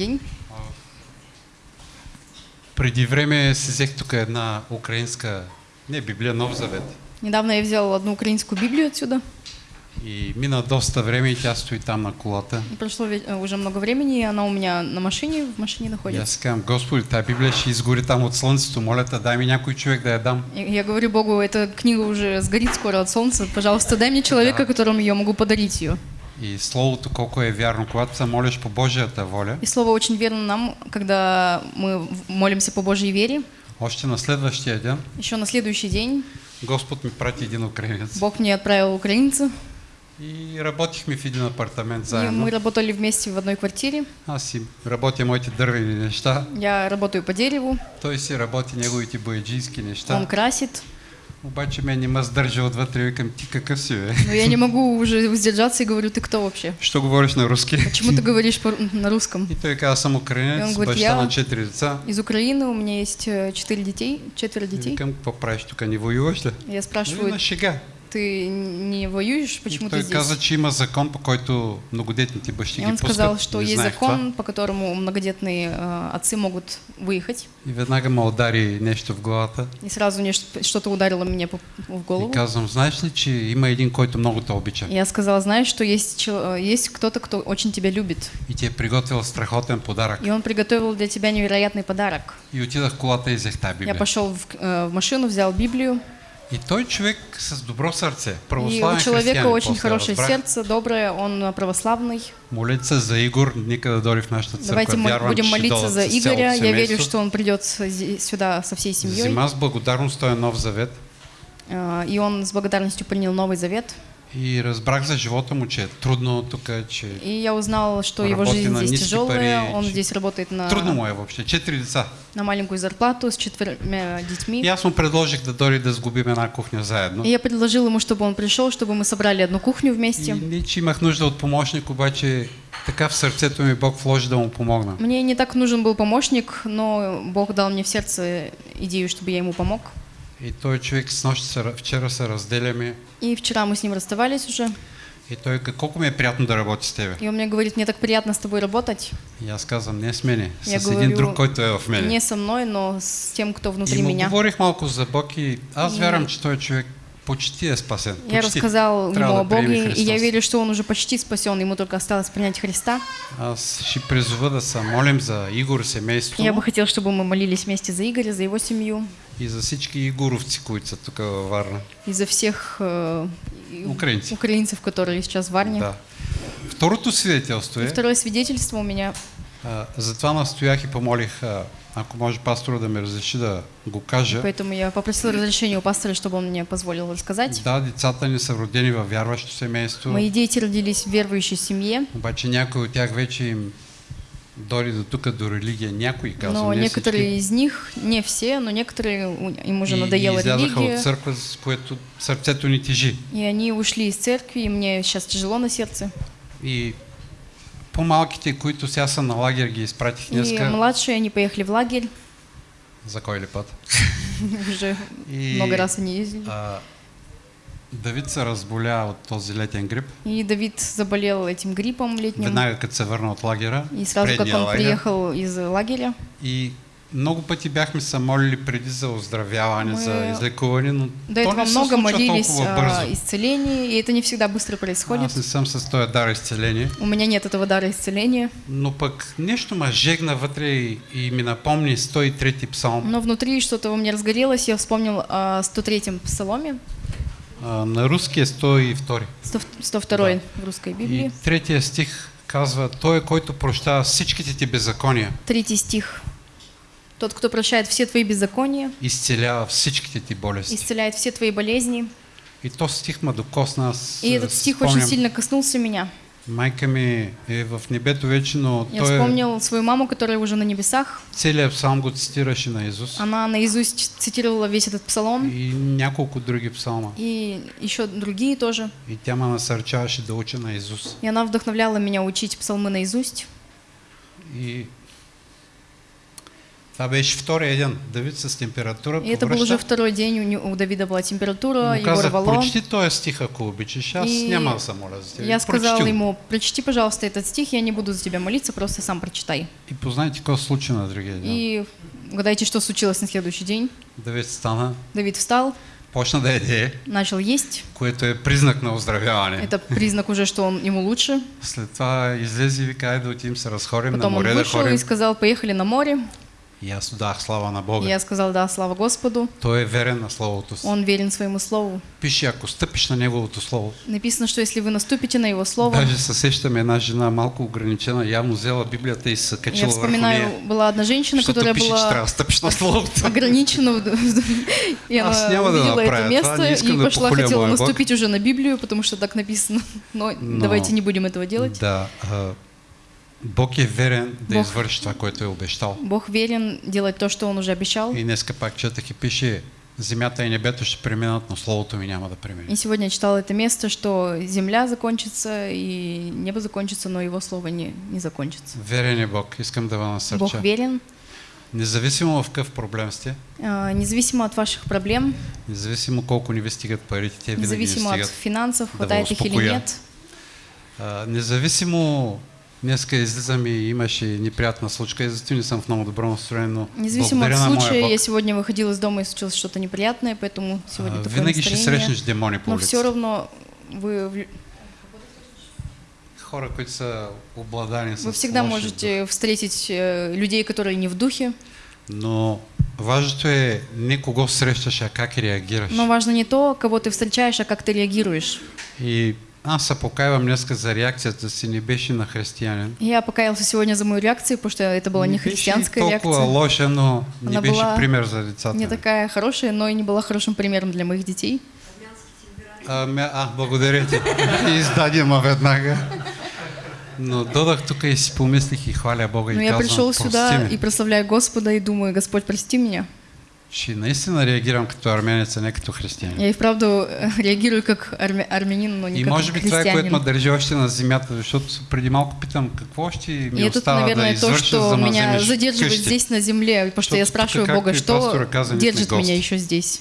день. Преди време си взех тук една украинска, не Библия, Нов Завет. Недавно я взял одну украинскую Библию отсюда. И мина доста време и тя стои там на колата. И прошло э, уже много времени, и она у меня на машине, в машине находится. си казвам, Господи, тази Библия ще изгори там от слънцето. Моля те, дай ми някой човек да я дам. И Я говорю Богу, эта книга уже сгорит скоро от солнца. Пожалуйста, дай мне человека, которому я могу подарить ее. И Словото колко е вярно. Когато се молиш по Божията воля, И слово очень верно нам, когда мы молимся по Божьей вере. още на следващия ден Еще на следующий день Господ ми прати един украинец. Бог мне отправил украинца, И работихме в един апартамент и заедно. мы работали вместе в одной квартире. Аз си работя моите дървени неща, Я работаю по дереву, той си работи неговите бояджийски он неща. красит. Обаче мен не ме сдържа отвътре, викам, ти какъв си, бе? Но я не могу уже сдержаться и говорю, ты кто вообще? Що говориш на руски? Почему ты говоришь на русском? И той каза, аз съм И украинец, он говорит, я- на четири деца. Из Украины у меня есть э, четыре детей, четверо И детей. Какво правиш тук, не воюваш ли? Я спрашиваю, шега. Ты не воюешь, И почему ты здесь? каза, че има закон, по който многодетните бащи И ги он сказал, пускат. что Не есть закон, това. по которому многодетные э, отцы могут выехать. И веднага ме удари нещо в главата. И сразу что-то ударило меня в И голову. казвам, знаеш ли, че има един, който много те обича. И Я сказала, знаешь, что есть, э, есть кто-то, кто очень тебя любит. И ти е приготвил страхотен подарък. И он приготовил для тебя невероятный подарок. И отидах в колата и взех тази Я Библия. пошел в, э, в машину, взял Библию. И той човек с добро сърце, И православен у человека очень хорошее разбрах. сердце, доброе, он православный. Молете за Игор, нека да дойде в нашата църква. Давайте мы Вярвам, будем молиться за Игоря. Я верю, что он придет сюда со всей семьей. Взима с благодарност този нов завет Э, И он с благодарностью принял Новый Завет. И разбрах за живота му, че е трудно тук, че И я узнал, что его жизнь здесь тяжелая. пари, Он здесь работает на, трудно му е въобще. Четири деца. на маленькую зарплату с четырьмя И детьми. аз му предложих да дойде да сгубим една кухня заедно. И я предложил ему, чтобы он пришел, чтобы мы собрали одну кухню И вместе. не, че имах нужда от помощник, обаче така в сърцето ми Бог вложи да му помогна. Мне не так нужен был помощник, но Бог дал мне в сердце идею, чтобы я ему помог. И той човек с нощ се, вчера се разделяме И вчера мы с ним расставались уже. и той колко ми е приятно да работи с тебе. И он мне говорит, мне так приятно с тобой работать. И аз казвам, не с мене, с Я един говорю, друг, който е в мене. Не со мной, но с тем, кто И внутри му меня. говорих малко за Бог и аз И- вярвам, че той човек почти е спасен. Я Почти. рассказал Трябва ему о да Боге, и я верю, что он уже почти спасен, ему только осталось принять Христа. Аз ще призова да се молим за Игор семейство Я бы хотел, чтобы мы молились вместе за Игоря, за его семью и за всички игоровци, които тук във Варна. и за всех э, Украинцев. украинцев, которые сейчас в Варне. Да. Второто свидетелство И е, второе свидетельство у меня. а, затова настоях и помолих, а, ако може пастора да ми разреши да го кажа. Поэтому я попросила разрешения у пастора, чтобы он мне позволил рассказать. Да, децата ни са родени във вярващо семейство, Мои дети родились в верующей семье, обаче някои от тях вече им дори до тук, до религия, някои казвам, но не некоторые всички. из них, не все, но некоторые им уже и, надоела и религия, от църква, с което сърцето ни тежи. и они ушли из церкви, и мне сейчас тяжело на сердце. И по-малките, които сега са на лагер, ги изпратих И днеска. младшие, они поехали в лагерь, За кой ли път? уже И, много раз они ездили. А, Давид се разболя от този летен грип. И Давид заболел этим гриппом летним. Веднага като се върна от лагера. И сразу, как он лагер. приехал из лагеря, И много пъти бяхме се молили преди за оздравяване, Мы за излекуване, но до то этого много молились о исцелении, и это не всегда быстро происходит. Аз не съм с този дар изцеление, У меня нет этого дара исцеления, но пък нещо ме жегна вътре и, и ми напомни 103-ти псалм. но внутри что-то во мне разгорелось, я вспомнил о 103-м псаломе, А, на руски е 102. 100 102 в русской И Библии, третия стих казва, Той който прощава всичките ти беззакония, третий стих. Тот, кто прощает все твои беззакония, изцелява всичките ти болести. исцеляет все твои болезни. И то стих ме докосна. И а, этот стих спомням, очень сильно коснулся меня. Майка ми е в небето вече, но Я той вспомнил свою маму, которая уже на небесах. целият псалм го цитираше на Исус. Она наизусть цитировала весь этот псалом. И няколко други псалма. И еще другие тоже. И тя ме насърчаваше да уча на Исус. И она вдохновляла меня учить псалмы наизусть. И Това беше втория ден. Давид с температура И это был уже второй день, у, него- у Давида была температура, Му его рвало. прочети този стих, ако обичаш. Аз И. Я сказал ему, прочти, пожалуйста, этот стих, я не буду за тебя молиться, просто сам прочитай. И познайте какво се случи на другия ден. И угадайте, что случилось на следующий день. Давид стана, Давид встал, почна да яде, начал есть. което е признак на оздравяване. Это признак уже, что он, ему лучше. След това излезе и вика, айде отидем се разходим на Потом он море да вышел и сказал, поехали на море. Аз дах слава на Бога. Я сказал, да, слава Господу. Той е верен на Словото си. Он верен своему слову. Пише, ако стъпиш на Неговото Слово. Написано, что если вы наступите на его слово, Даже се сещам една жена малко ограничена, явно взела Библията и се я качила върху вспоминаю, нея. была одна женщина, Защото которая пише, че была трябва да стъпиш на Словото. ограничена, и Аз она няма да увидела направя это место и да пошла, хотела Бог. наступить уже на Библию, потому что так написано. Но Но- давайте не будем этого делать. Да. Бог е верен да Бог- извърши това, което е обещал. Бог верен делать то, что Он уже обещал. И днеска пак четах и пише, земята и небето ще преминат, но Словото ми няма да премине. И сегодня я читала это место, что земля закончится и небо закончится, но Его слово не, не закончится. Верен е Бог. Искам да ви Бог насърча. верен, Независимо в какъв проблем сте, а, независимо от ваших проблем, независимо колко ни ви стигат парите, те винаги независимо от стигат. финансов, да хватает ви их или нет, А, независимо, днеска излизам и имаше неприятна случка, и затова не съм в много добро настроение, но независимо от случая, я сегодня выходила из дома и случилось что-то неприятное, поэтому сегодня а, такое винаги ще срещнеш демони по Но все равно вы, Хора, които са обладани вы всегда можете встретить э, людей, которые не в духе, дух. Но важното е не кого срещаш, а как реагираш. но важно не то, кого ты встречаешь, а как ты реагируешь. И аз се покайвам днеска за реакцията си, не беше на християнин. Я покаялся сегодня за мою реакцию, потому что это была не беше христианская реакция. лоша, но не Она была пример за децата. Не такая хорошая, но и не была хорошим примером для моих детей. А, ме- а, благодаря ти. Издаде ма веднага. Но додах тук и си помислих и хваля Бога Но и я казвам, пришел сюда и прославляю Господа и думаю, Господь, прости меня. Ще наистина реагирам като армянец, а не като християнин. Я и вправду э, реагирую как армя- армянин, но не И как може би това което христианин. ме държи още на земята, защото преди малко питам какво ще ми И это, остава да наверное, то, извърша, что меня задерживает здесь на земле, потому что я Что-то спрашиваю Бога, и что держит меня еще здесь.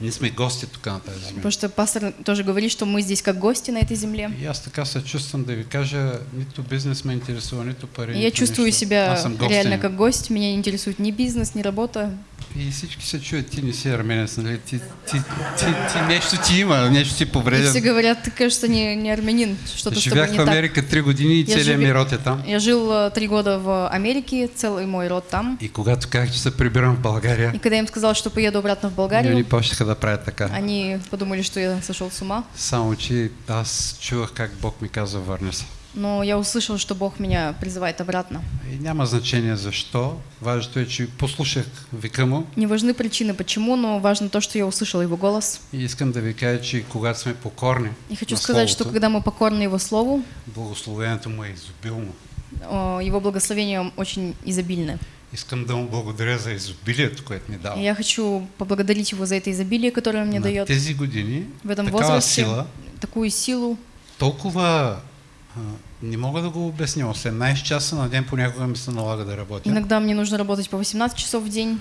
Ние сме гости тук на тази земя. Потому что пастор тоже говорит, что мы здесь как гости на этой земле. И аз така се чувствам да ви кажа, нито бизнес ме интересува, нито пари. Я чувствую себя реально как гость. Меня не интересует ни бизнес, ни работа. И всички се чуят, ти не си арменец, нали? Ти, ти, ти, ти нещо ти има, нещо ти И все повреден. говорят, ты, кажется, не, не армянин, что-то с тобой не в так. Америка три години и целият ми род е там. Я жил э, три года в Америке, целый мой род там. И когато казах, че се прибирам в България, И когда им сказал, что поеду обратно в и Болгарию, они почнаха да правят така. они подумали, что я сошел с ума. Само, че аз чувах как Бог ми казва, върни се. Но я услышал, что Бог меня призывает обратно. И няма значение защо. Важното е, че послушах вика му Не важны причины, почему, но важно то, что я услышал его голос. и искам да ви кажа, че когато сме покорни И хочу сказать, что Словото, когда мы покорны его слову, благословението му е изобилно. его благословения очень изобильны. Искам да му благодаря за изобилието, което ми дава. я хочу поблагодарить его за это изобилие, которое он мне дает. тези години В этом возрасте сила, такую силу. толкова а, не мога да го обясня. 18 часа на ден понякога ми се налага да работя. Иногда мне нужно работать по 18 часов в день,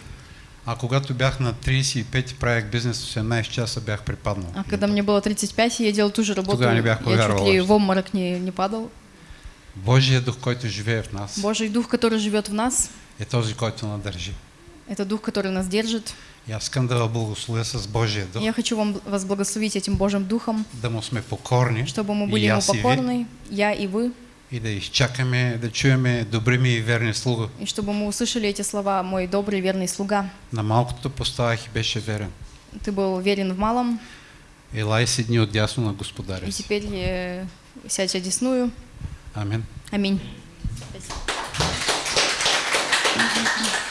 А когато бях на 35 и правих бизнес 18 часа, бях припаднал. а когда мне было 35, и я делал ту же работу, Тогда не бях я чуть ли в обморок не, не падал. Божия дух, който живее в нас, Божий дух, который живет в нас, е този, който надържи. это дух, который нас держит. Аз искам да благословя с Божия дух, Я хочу вам вас благословить этим Божьим духом, да му сме покорни чтобы мы были ему покорны, я и вы, и да изчакаме, да чуеме добри ми и верни слуга. и чтобы мы услышали эти слова «Мой добрый верный слуга». На малкото поставах и беше верен. Ты был верен в малом, Елай си дни от дясно на господаря и теперь сядь одесную. Амин. Аминь. Thank you.